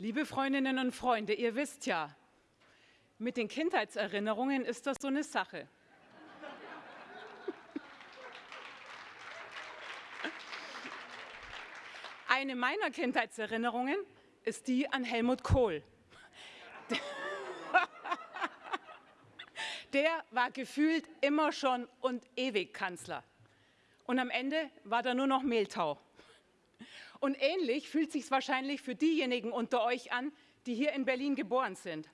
Liebe Freundinnen und Freunde, ihr wisst ja, mit den Kindheitserinnerungen ist das so eine Sache. Eine meiner Kindheitserinnerungen ist die an Helmut Kohl. Der war gefühlt immer schon und ewig Kanzler. Und am Ende war da nur noch Mehltau. Und ähnlich fühlt sich wahrscheinlich für diejenigen unter euch an, die hier in Berlin geboren sind.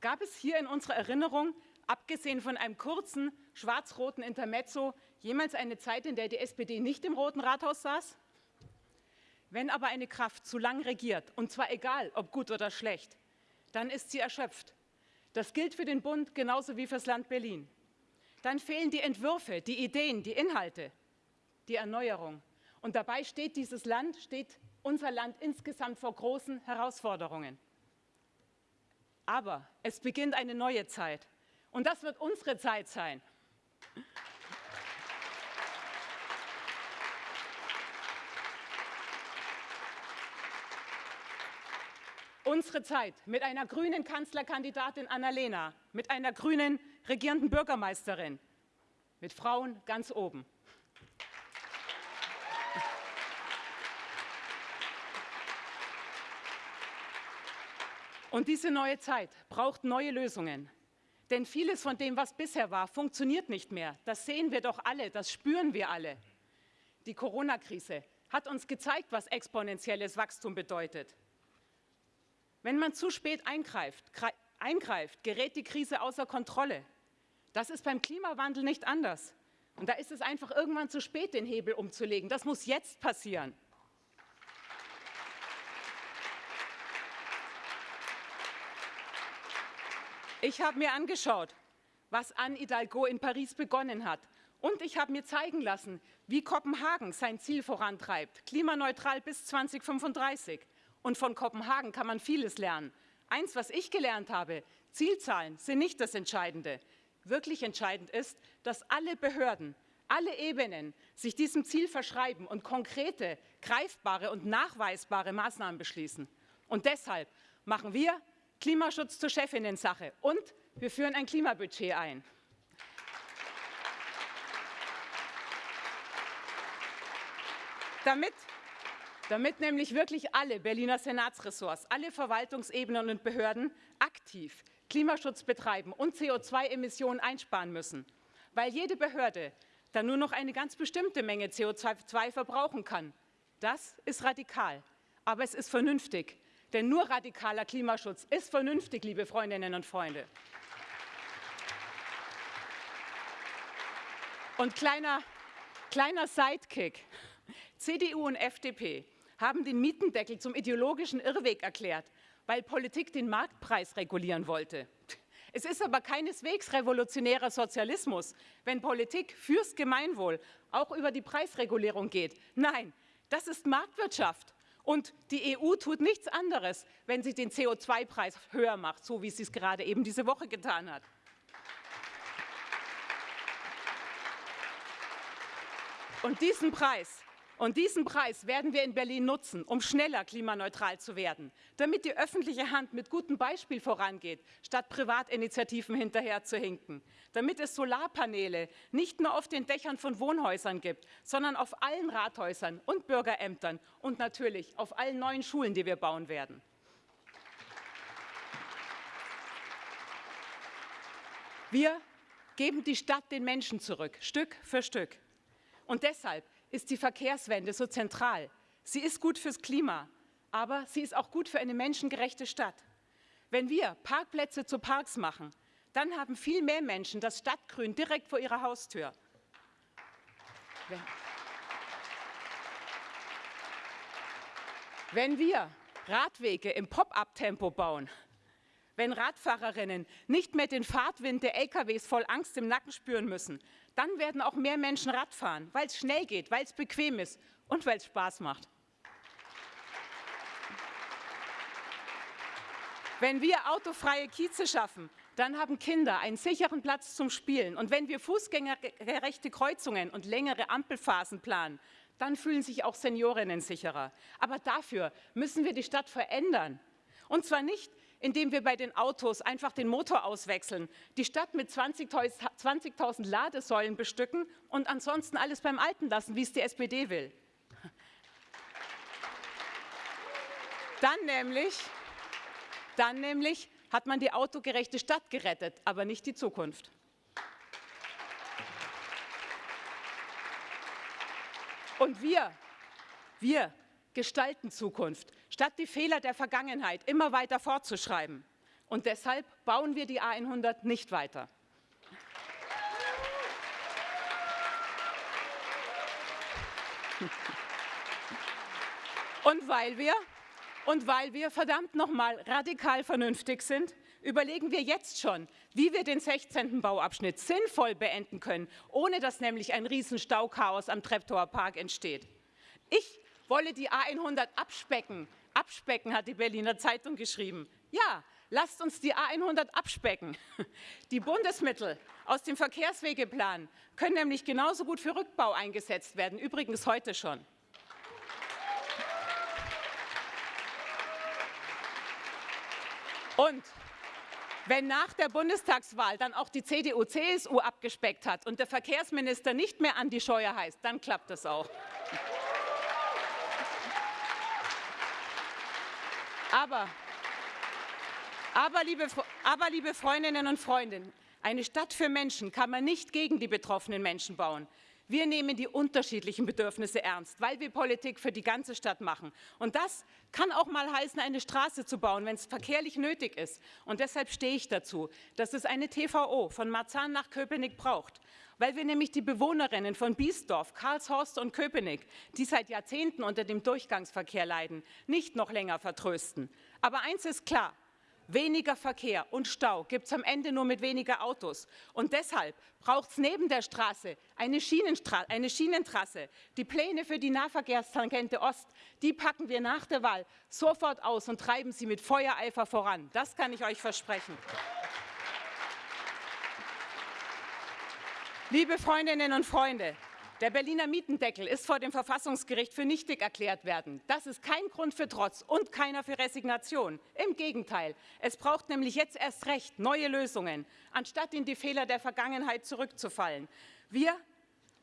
Gab es hier in unserer Erinnerung, abgesehen von einem kurzen schwarz-roten Intermezzo, jemals eine Zeit, in der die SPD nicht im Roten Rathaus saß? Wenn aber eine Kraft zu lang regiert, und zwar egal, ob gut oder schlecht, dann ist sie erschöpft. Das gilt für den Bund genauso wie fürs Land Berlin. Dann fehlen die Entwürfe, die Ideen, die Inhalte, die Erneuerung. Und dabei steht dieses Land, steht unser Land insgesamt vor großen Herausforderungen. Aber es beginnt eine neue Zeit. Und das wird unsere Zeit sein. Unsere Zeit mit einer grünen Kanzlerkandidatin Annalena, mit einer grünen regierenden Bürgermeisterin, mit Frauen ganz oben. Und diese neue Zeit braucht neue Lösungen. Denn vieles von dem, was bisher war, funktioniert nicht mehr. Das sehen wir doch alle, das spüren wir alle. Die Corona-Krise hat uns gezeigt, was exponentielles Wachstum bedeutet. Wenn man zu spät eingreift, eingreift, gerät die Krise außer Kontrolle. Das ist beim Klimawandel nicht anders. Und da ist es einfach irgendwann zu spät, den Hebel umzulegen. Das muss jetzt passieren. Ich habe mir angeschaut, was Anne Hidalgo in Paris begonnen hat. Und ich habe mir zeigen lassen, wie Kopenhagen sein Ziel vorantreibt, klimaneutral bis 2035. Und von Kopenhagen kann man vieles lernen. Eins, was ich gelernt habe, Zielzahlen sind nicht das Entscheidende. Wirklich entscheidend ist, dass alle Behörden, alle Ebenen sich diesem Ziel verschreiben und konkrete, greifbare und nachweisbare Maßnahmen beschließen. Und deshalb machen wir Klimaschutz zur Chefinnensache und wir führen ein Klimabudget ein. Damit, damit nämlich wirklich alle Berliner Senatsressorts, alle Verwaltungsebenen und Behörden aktiv Klimaschutz betreiben und CO2-Emissionen einsparen müssen, weil jede Behörde dann nur noch eine ganz bestimmte Menge CO2 verbrauchen kann. Das ist radikal, aber es ist vernünftig, denn nur radikaler Klimaschutz ist vernünftig, liebe Freundinnen und Freunde. Und kleiner, kleiner Sidekick. CDU und FDP haben den Mietendeckel zum ideologischen Irrweg erklärt, weil Politik den Marktpreis regulieren wollte. Es ist aber keineswegs revolutionärer Sozialismus, wenn Politik fürs Gemeinwohl auch über die Preisregulierung geht. Nein, das ist Marktwirtschaft. Und die EU tut nichts anderes, wenn sie den CO2-Preis höher macht, so wie sie es gerade eben diese Woche getan hat. Und diesen Preis, und diesen Preis werden wir in Berlin nutzen, um schneller klimaneutral zu werden, damit die öffentliche Hand mit gutem Beispiel vorangeht, statt Privatinitiativen hinterher zu hinken, damit es Solarpaneele nicht nur auf den Dächern von Wohnhäusern gibt, sondern auf allen Rathäusern und Bürgerämtern und natürlich auf allen neuen Schulen, die wir bauen werden. Wir geben die Stadt den Menschen zurück, Stück für Stück. Und deshalb ist die Verkehrswende so zentral. Sie ist gut fürs Klima, aber sie ist auch gut für eine menschengerechte Stadt. Wenn wir Parkplätze zu Parks machen, dann haben viel mehr Menschen das Stadtgrün direkt vor ihrer Haustür. Wenn, wir Radwege im Pop-up-Tempo bauen, wenn Radfahrerinnen nicht mehr den Fahrtwind der LKWs voll Angst im Nacken spüren müssen, dann werden auch mehr Menschen Rad fahren, weil es schnell geht, weil es bequem ist und weil es Spaß macht. Wenn wir autofreie Kieze schaffen, dann haben Kinder einen sicheren Platz zum Spielen. Und wenn wir fußgängergerechte Kreuzungen und längere Ampelphasen planen, dann fühlen sich auch Seniorinnen sicherer. Aber dafür müssen wir die Stadt verändern. Und zwar nicht, indem wir bei den Autos einfach den Motor auswechseln, die Stadt mit 20.000 20 Ladesäulen bestücken und ansonsten alles beim Alten lassen, wie es die SPD will. Dann nämlich, dann nämlich hat man die autogerechte Stadt gerettet, aber nicht die Zukunft. Und wir, wir gestalten Zukunft, statt die Fehler der Vergangenheit immer weiter fortzuschreiben. Und deshalb bauen wir die A100 nicht weiter. Und weil wir, und weil wir verdammt nochmal radikal vernünftig sind, überlegen wir jetzt schon, wie wir den 16. Bauabschnitt sinnvoll beenden können, ohne dass nämlich ein Riesenstauchaos am Treptower Park entsteht. Ich wolle die A100 abspecken. Abspecken, hat die Berliner Zeitung geschrieben. Ja, lasst uns die A100 abspecken. Die Bundesmittel aus dem Verkehrswegeplan können nämlich genauso gut für Rückbau eingesetzt werden, übrigens heute schon. Und wenn nach der Bundestagswahl dann auch die CDU, CSU abgespeckt hat und der Verkehrsminister nicht mehr Andi Scheuer heißt, dann klappt das auch. Aber, aber, liebe, aber, liebe Freundinnen und Freunde, eine Stadt für Menschen kann man nicht gegen die betroffenen Menschen bauen. Wir nehmen die unterschiedlichen Bedürfnisse ernst, weil wir Politik für die ganze Stadt machen. Und das kann auch mal heißen, eine Straße zu bauen, wenn es verkehrlich nötig ist. Und deshalb stehe ich dazu, dass es eine TVO von Marzahn nach Köpenick braucht, weil wir nämlich die Bewohnerinnen von Biesdorf, Karlshorst und Köpenick, die seit Jahrzehnten unter dem Durchgangsverkehr leiden, nicht noch länger vertrösten. Aber eins ist klar, Weniger Verkehr und Stau gibt es am Ende nur mit weniger Autos. Und deshalb braucht es neben der Straße eine, eine, Schienentrasse. Die Pläne für die Nahverkehrstangente Ost, die packen wir nach der Wahl sofort aus und treiben sie mit Feuereifer voran. Das kann ich euch versprechen. Liebe Freundinnen und Freunde, der Berliner Mietendeckel ist vor dem Verfassungsgericht für nichtig erklärt werden. Das ist kein Grund für Trotz und keiner für Resignation. Im Gegenteil, es braucht nämlich jetzt erst recht neue Lösungen, anstatt in die Fehler der Vergangenheit zurückzufallen. Wir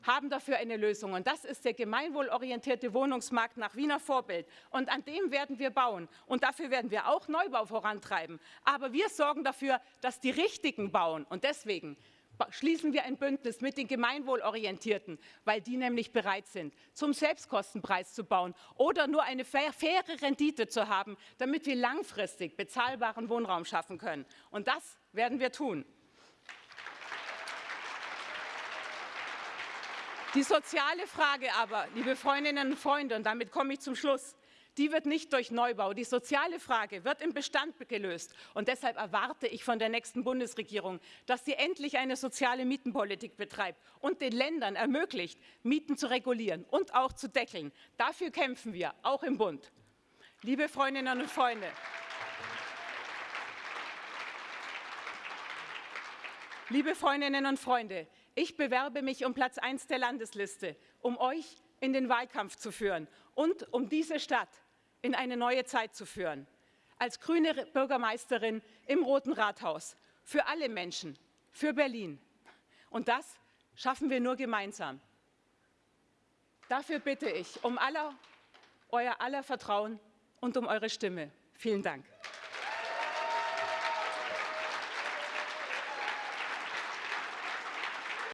haben dafür eine Lösung und das ist der gemeinwohlorientierte Wohnungsmarkt nach Wiener Vorbild. Und an dem werden wir bauen und dafür werden wir auch Neubau vorantreiben. Aber wir sorgen dafür, dass die Richtigen bauen und deswegen schließen wir ein Bündnis mit den Gemeinwohlorientierten, weil die nämlich bereit sind, zum Selbstkostenpreis zu bauen oder nur eine faire Rendite zu haben, damit wir langfristig bezahlbaren Wohnraum schaffen können. Und das werden wir tun. Die soziale Frage aber, liebe Freundinnen und Freunde, und damit komme ich zum Schluss, die wird nicht durch Neubau. Die soziale Frage wird im Bestand gelöst. Und deshalb erwarte ich von der nächsten Bundesregierung, dass sie endlich eine soziale Mietenpolitik betreibt und den Ländern ermöglicht, Mieten zu regulieren und auch zu deckeln. Dafür kämpfen wir, auch im Bund. Liebe Freundinnen und Freunde, Liebe Freundinnen und Freunde, ich bewerbe mich um Platz 1 der Landesliste, um euch in den Wahlkampf zu führen und um diese Stadt in eine neue Zeit zu führen. Als grüne Bürgermeisterin im Roten Rathaus. Für alle Menschen, für Berlin. Und das schaffen wir nur gemeinsam. Dafür bitte ich um aller, euer aller Vertrauen und um eure Stimme. Vielen Dank.